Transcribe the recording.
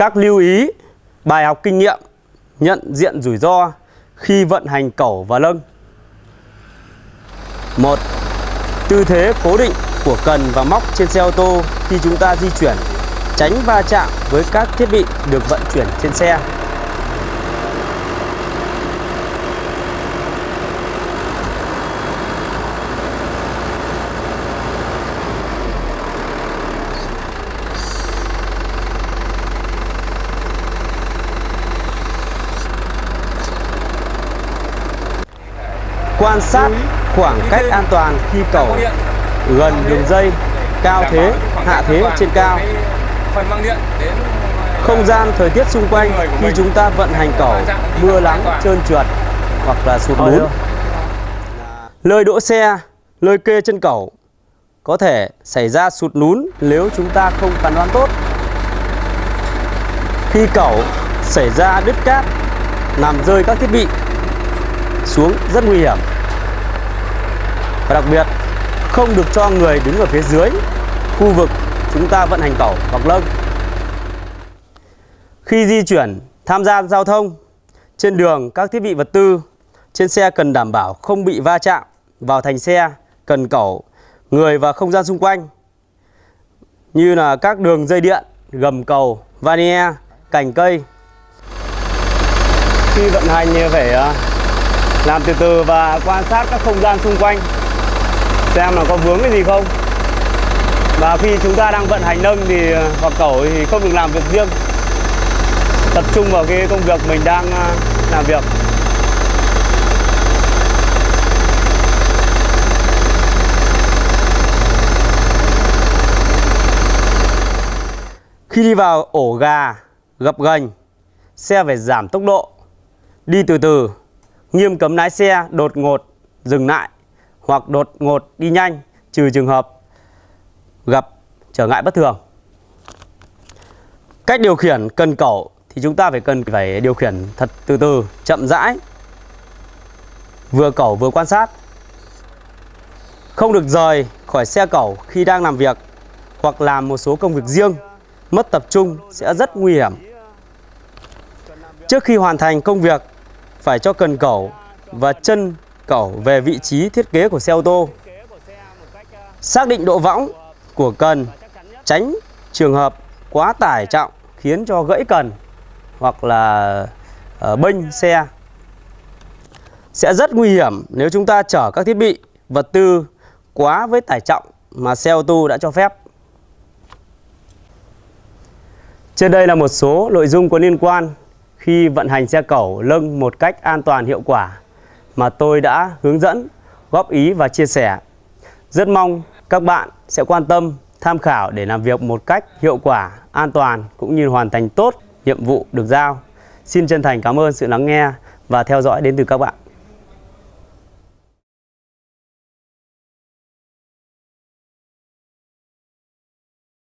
Các lưu ý, bài học kinh nghiệm, nhận diện rủi ro khi vận hành cẩu và lâng. Một, Tư thế cố định của cần và móc trên xe ô tô khi chúng ta di chuyển, tránh va chạm với các thiết bị được vận chuyển trên xe. Quan sát khoảng cách an toàn khi cẩu gần đường dây, cao thế, hạ thế trên cao. Không gian thời tiết xung quanh khi chúng ta vận hành cẩu, mưa nắng, trơn trượt hoặc là sụt lún. Lơi đỗ xe, lơi kê chân cẩu có thể xảy ra sụt lún nếu chúng ta không phán đoán tốt. Khi cẩu xảy ra đứt cát, làm rơi các thiết bị xuống rất nguy hiểm. Và đặc biệt không được cho người đứng ở phía dưới khu vực chúng ta vận hành cẩu hoặc lâng. Khi di chuyển, tham gia giao thông trên đường các thiết bị vật tư trên xe cần đảm bảo không bị va chạm vào thành xe, cần cẩu, người và không gian xung quanh như là các đường dây điện, gầm cầu, vanier, cành cây. Khi vận hành thì phải làm từ từ và quan sát các không gian xung quanh xem là có vướng cái gì không. Và khi chúng ta đang vận hành nâng thì ờ, hoặc cẩu thì không được làm việc riêng. Tập trung vào cái công việc mình đang ờ, làm việc. Khi đi vào ổ gà, gập gành, xe phải giảm tốc độ, đi từ từ, nghiêm cấm lái xe đột ngột dừng lại hoặc đột ngột đi nhanh trừ trường hợp gặp trở ngại bất thường. Cách điều khiển cần cẩu thì chúng ta phải cần phải điều khiển thật từ từ, chậm rãi. Vừa cẩu vừa quan sát. Không được rời khỏi xe cẩu khi đang làm việc hoặc làm một số công việc riêng, mất tập trung sẽ rất nguy hiểm. Trước khi hoàn thành công việc, phải cho cần cẩu và chân cẩu về vị trí thiết kế của xe ô tô. Xác định độ võng của cần, tránh trường hợp quá tải trọng khiến cho gãy cần hoặc là uh, bênh xe. Sẽ rất nguy hiểm nếu chúng ta chở các thiết bị, vật tư quá với tải trọng mà xe ô tô đã cho phép. Trên đây là một số nội dung có liên quan khi vận hành xe cẩu lưng một cách an toàn hiệu quả mà tôi đã hướng dẫn, góp ý và chia sẻ. Rất mong các bạn sẽ quan tâm, tham khảo để làm việc một cách hiệu quả, an toàn cũng như hoàn thành tốt nhiệm vụ được giao. Xin chân thành cảm ơn sự lắng nghe và theo dõi đến từ các bạn.